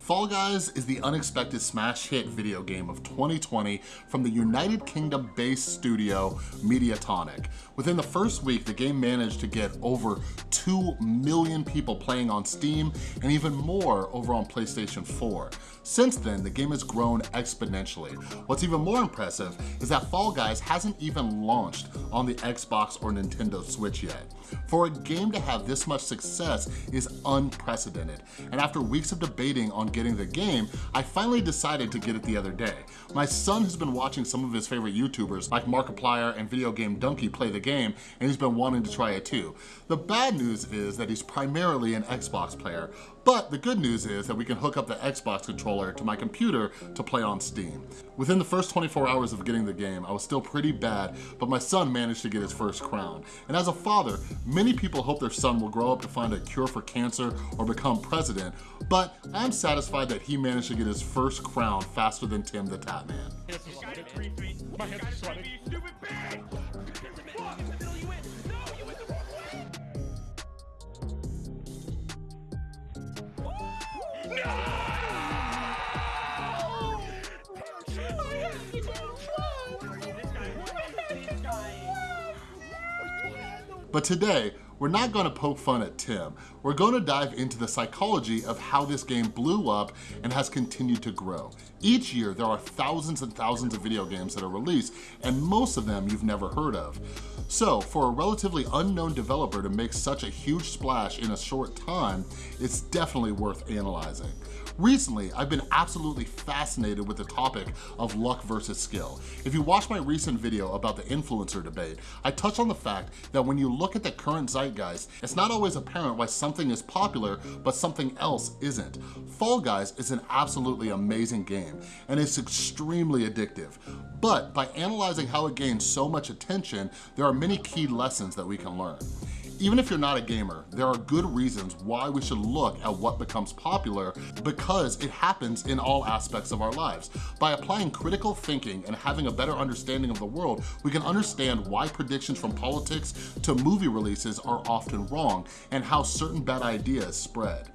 Fall Guys is the unexpected smash hit video game of 2020 from the United Kingdom based studio Mediatonic. Within the first week, the game managed to get over 2 million people playing on Steam and even more over on PlayStation 4. Since then, the game has grown exponentially. What's even more impressive is that Fall Guys hasn't even launched on the Xbox or Nintendo Switch yet. For a game to have this much success is unprecedented, and after weeks of debating on getting the game, I finally decided to get it the other day. My son has been watching some of his favorite YouTubers like Markiplier and Video Game Dunkey play the game, and he's been wanting to try it too. The bad news is that he's primarily an Xbox player, but the good news is that we can hook up the Xbox controller to my computer to play on Steam. Within the first 24 hours of getting the game, I was still pretty bad, but my son managed to get his first crown. And as a father, many people hope their son will grow up to find a cure for cancer or become president, but I'm satisfied that he managed to get his first crown faster than Tim the Tatman. But today, we're not gonna poke fun at Tim. We're gonna dive into the psychology of how this game blew up and has continued to grow. Each year, there are thousands and thousands of video games that are released, and most of them you've never heard of. So for a relatively unknown developer to make such a huge splash in a short time, it's definitely worth analyzing. Recently, I've been absolutely fascinated with the topic of luck versus skill. If you watch my recent video about the influencer debate, I touched on the fact that when you look at the current zeitgeist, it's not always apparent why something is popular, but something else isn't. Fall Guys is an absolutely amazing game, and it's extremely addictive. But by analyzing how it gains so much attention, there are many key lessons that we can learn. Even if you're not a gamer, there are good reasons why we should look at what becomes popular because it happens in all aspects of our lives. By applying critical thinking and having a better understanding of the world, we can understand why predictions from politics to movie releases are often wrong and how certain bad ideas spread.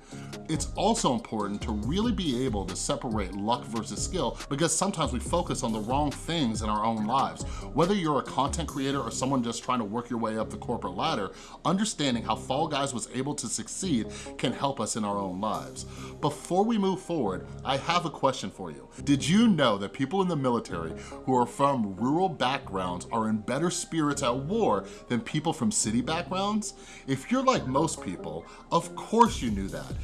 It's also important to really be able to separate luck versus skill because sometimes we focus on the wrong things in our own lives. Whether you're a content creator or someone just trying to work your way up the corporate ladder, understanding how Fall Guys was able to succeed can help us in our own lives. Before we move forward, I have a question for you. Did you know that people in the military who are from rural backgrounds are in better spirits at war than people from city backgrounds? If you're like most people, of course you knew that.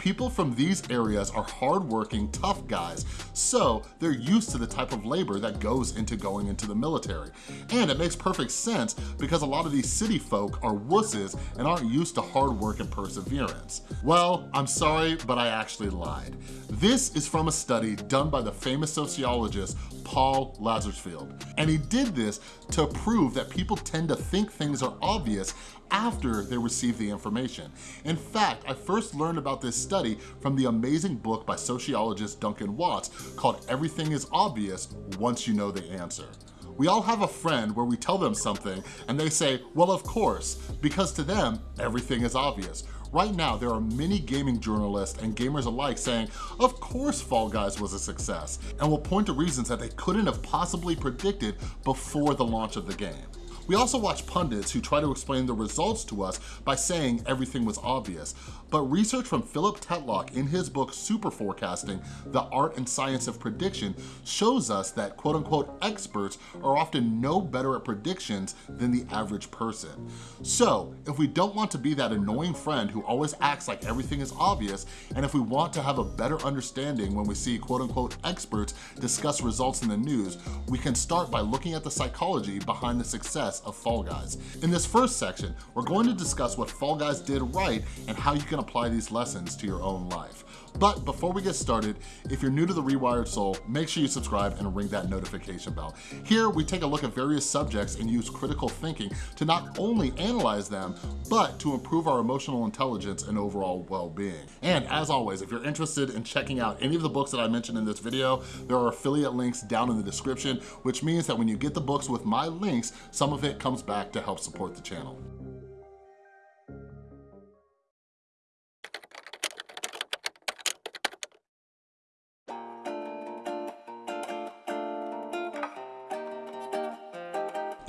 People from these areas are hardworking, tough guys, so they're used to the type of labor that goes into going into the military. And it makes perfect sense because a lot of these city folk are wusses and aren't used to hard work and perseverance. Well, I'm sorry, but I actually lied. This is from a study done by the famous sociologist Paul Lazarsfeld. And he did this to prove that people tend to think things are obvious after they receive the information. In fact, I first learned about this study from the amazing book by sociologist Duncan Watts called Everything is Obvious Once You Know the Answer. We all have a friend where we tell them something and they say, well, of course, because to them, everything is obvious. Right now, there are many gaming journalists and gamers alike saying, of course Fall Guys was a success, and will point to reasons that they couldn't have possibly predicted before the launch of the game. We also watch pundits who try to explain the results to us by saying everything was obvious, but research from Philip Tetlock in his book Superforecasting, The Art and Science of Prediction shows us that quote unquote experts are often no better at predictions than the average person. So if we don't want to be that annoying friend who always acts like everything is obvious, and if we want to have a better understanding when we see quote unquote experts discuss results in the news, we can start by looking at the psychology behind the success of Fall Guys. In this first section, we're going to discuss what Fall Guys did right and how you can apply these lessons to your own life. But before we get started, if you're new to The Rewired Soul, make sure you subscribe and ring that notification bell. Here, we take a look at various subjects and use critical thinking to not only analyze them, but to improve our emotional intelligence and overall well-being. And as always, if you're interested in checking out any of the books that I mentioned in this video, there are affiliate links down in the description, which means that when you get the books with my links, some of it comes back to help support the channel.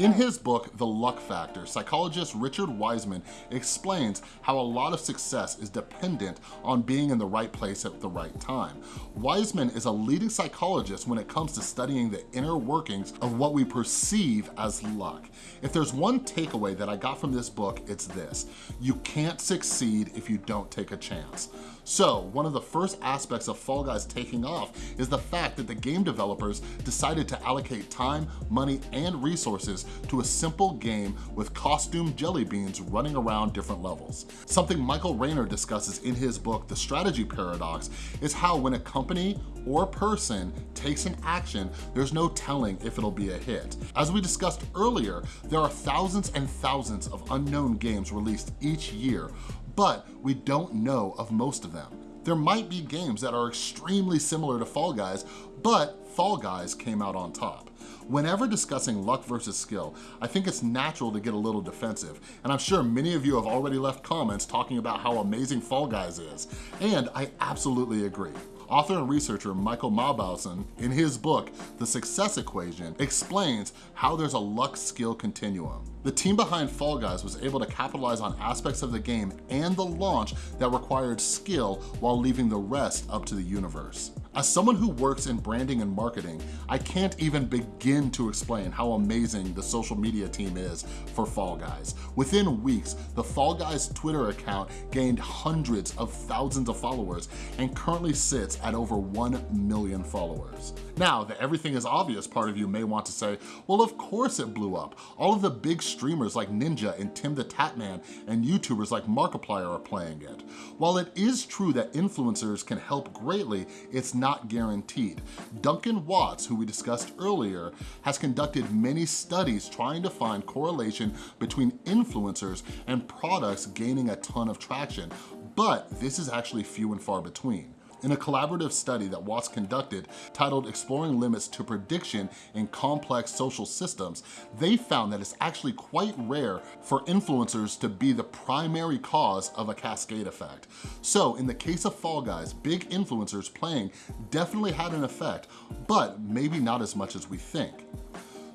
In his book, The Luck Factor, psychologist Richard Wiseman explains how a lot of success is dependent on being in the right place at the right time. Wiseman is a leading psychologist when it comes to studying the inner workings of what we perceive as luck. If there's one takeaway that I got from this book, it's this. You can't succeed if you don't take a chance. So one of the first aspects of Fall Guys taking off is the fact that the game developers decided to allocate time, money, and resources to a simple game with costume jelly beans running around different levels. Something Michael Raynor discusses in his book, The Strategy Paradox, is how when a company or person takes an action, there's no telling if it'll be a hit. As we discussed earlier, there are thousands and thousands of unknown games released each year, but we don't know of most of them. There might be games that are extremely similar to Fall Guys, but Fall Guys came out on top. Whenever discussing luck versus skill, I think it's natural to get a little defensive, and I'm sure many of you have already left comments talking about how amazing Fall Guys is, and I absolutely agree. Author and researcher Michael Mauboussin, in his book, The Success Equation, explains how there's a luck skill continuum. The team behind Fall Guys was able to capitalize on aspects of the game and the launch that required skill while leaving the rest up to the universe. As someone who works in branding and marketing, I can't even begin to explain how amazing the social media team is for Fall Guys. Within weeks, the Fall Guys Twitter account gained hundreds of thousands of followers and currently sits at over 1 million followers. Now, the everything is obvious part of you may want to say, well, of course it blew up. All of the big streamers like Ninja and Tim the Tatman and YouTubers like Markiplier are playing it. While it is true that influencers can help greatly, it's not guaranteed. Duncan Watts, who we discussed earlier, has conducted many studies trying to find correlation between influencers and products gaining a ton of traction, but this is actually few and far between. In a collaborative study that Watts conducted titled Exploring Limits to Prediction in Complex Social Systems, they found that it's actually quite rare for influencers to be the primary cause of a cascade effect. So in the case of Fall Guys, big influencers playing definitely had an effect, but maybe not as much as we think.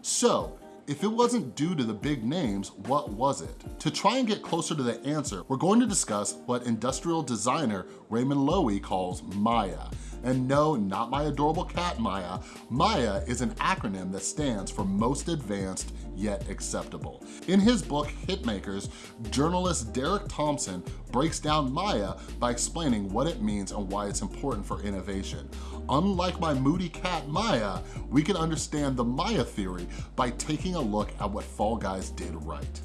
So if it wasn't due to the big names, what was it? To try and get closer to the answer, we're going to discuss what industrial designer Raymond Loewy calls Maya. And no, not my adorable cat Maya. Maya is an acronym that stands for Most Advanced Yet Acceptable. In his book, Hitmakers, journalist Derek Thompson breaks down Maya by explaining what it means and why it's important for innovation. Unlike my moody cat Maya, we can understand the Maya theory by taking a look at what Fall Guys did right.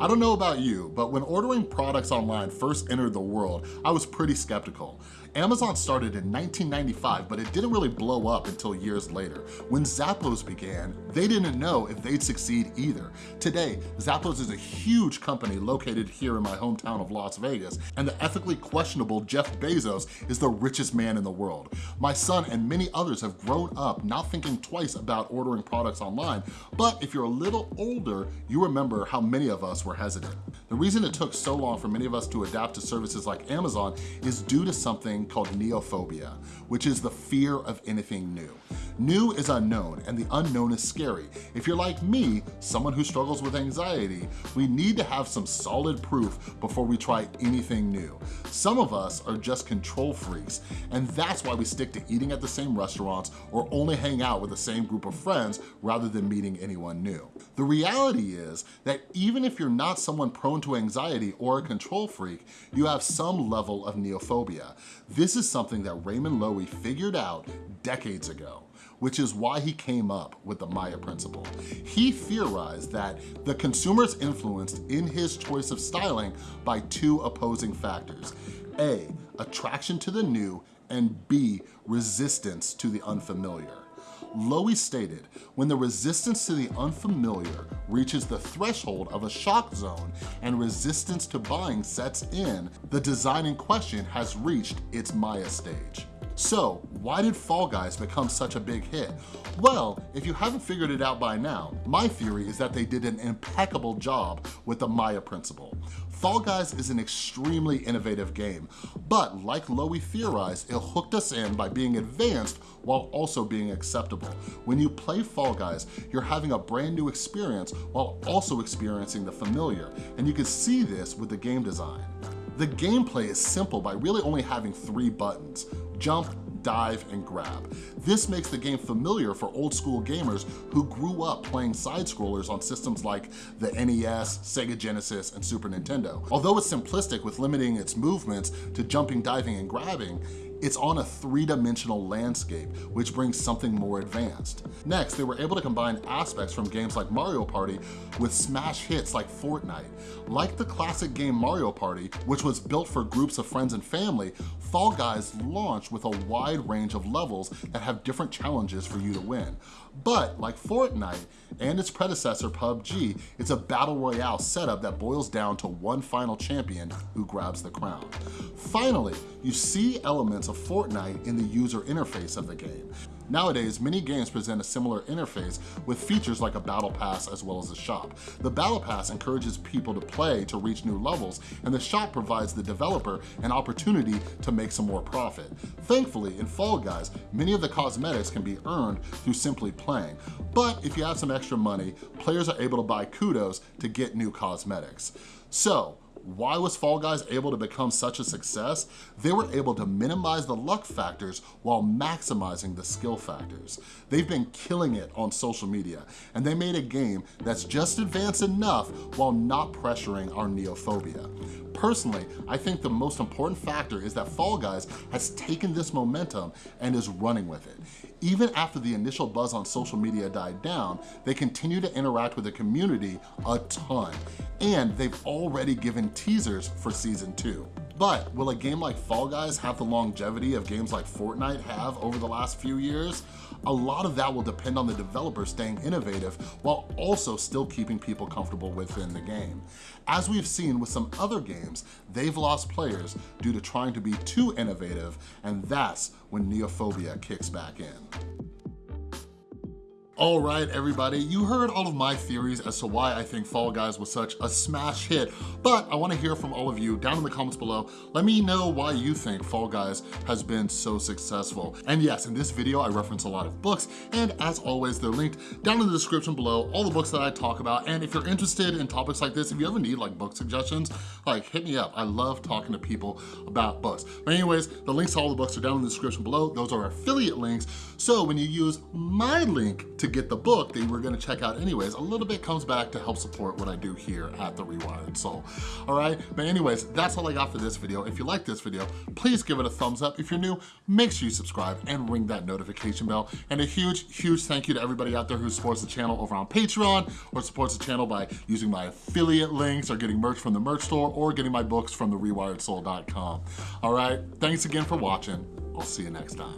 I don't know about you, but when ordering products online first entered the world, I was pretty skeptical. Amazon started in 1995, but it didn't really blow up until years later. When Zappos began, they didn't know if they'd succeed either. Today, Zappos is a huge company located here in my hometown of Las Vegas, and the ethically questionable Jeff Bezos is the richest man in the world. My son and many others have grown up not thinking twice about ordering products online, but if you're a little older, you remember how many of us were hesitant. The reason it took so long for many of us to adapt to services like Amazon is due to something called neophobia, which is the fear of anything new. New is unknown, and the unknown is scary. If you're like me, someone who struggles with anxiety, we need to have some solid proof before we try anything new. Some of us are just control freaks, and that's why we stick to eating at the same restaurants or only hang out with the same group of friends rather than meeting anyone new. The reality is that even if you're not someone prone to anxiety or a control freak, you have some level of neophobia. This is something that Raymond Loewy figured out decades ago which is why he came up with the Maya principle. He theorized that the consumer is influenced in his choice of styling by two opposing factors. A, attraction to the new, and B, resistance to the unfamiliar. Loewy stated, when the resistance to the unfamiliar reaches the threshold of a shock zone and resistance to buying sets in, the design in question has reached its Maya stage. So why did Fall Guys become such a big hit? Well, if you haven't figured it out by now, my theory is that they did an impeccable job with the Maya principle. Fall Guys is an extremely innovative game, but like Loewy theorized, it hooked us in by being advanced while also being acceptable. When you play Fall Guys, you're having a brand new experience while also experiencing the familiar, and you can see this with the game design. The gameplay is simple by really only having three buttons, jump, dive, and grab. This makes the game familiar for old school gamers who grew up playing side-scrollers on systems like the NES, Sega Genesis, and Super Nintendo. Although it's simplistic with limiting its movements to jumping, diving, and grabbing, it's on a three-dimensional landscape, which brings something more advanced. Next, they were able to combine aspects from games like Mario Party with smash hits like Fortnite. Like the classic game Mario Party, which was built for groups of friends and family, Fall Guys launched with a wide range of levels that have different challenges for you to win. But like Fortnite and its predecessor PUBG, it's a battle royale setup that boils down to one final champion who grabs the crown. Finally, you see elements of Fortnite in the user interface of the game. Nowadays, many games present a similar interface with features like a battle pass as well as a shop. The battle pass encourages people to play to reach new levels, and the shop provides the developer an opportunity to make some more profit. Thankfully, in Fall Guys, many of the cosmetics can be earned through simply playing, but if you have some extra money, players are able to buy kudos to get new cosmetics. So, why was Fall Guys able to become such a success? They were able to minimize the luck factors while maximizing the skill factors. They've been killing it on social media, and they made a game that's just advanced enough while not pressuring our neophobia. Personally, I think the most important factor is that Fall Guys has taken this momentum and is running with it. Even after the initial buzz on social media died down, they continue to interact with the community a ton, and they've already given teasers for season two. But will a game like Fall Guys have the longevity of games like Fortnite have over the last few years? A lot of that will depend on the developer staying innovative while also still keeping people comfortable within the game. As we've seen with some other games, they've lost players due to trying to be too innovative, and that's when neophobia kicks back in. All right, everybody, you heard all of my theories as to why I think Fall Guys was such a smash hit, but I wanna hear from all of you down in the comments below. Let me know why you think Fall Guys has been so successful. And yes, in this video, I reference a lot of books, and as always, they're linked down in the description below, all the books that I talk about. And if you're interested in topics like this, if you ever need like book suggestions, like hit me up. I love talking to people about books. But anyways, the links to all the books are down in the description below. Those are affiliate links. So when you use my link to get the book that you were gonna check out anyways, a little bit comes back to help support what I do here at The Rewired Soul, all right? But anyways, that's all I got for this video. If you like this video, please give it a thumbs up. If you're new, make sure you subscribe and ring that notification bell. And a huge, huge thank you to everybody out there who supports the channel over on Patreon or supports the channel by using my affiliate links or getting merch from the merch store or getting my books from therewiredsoul.com. All right, thanks again for watching. I'll see you next time.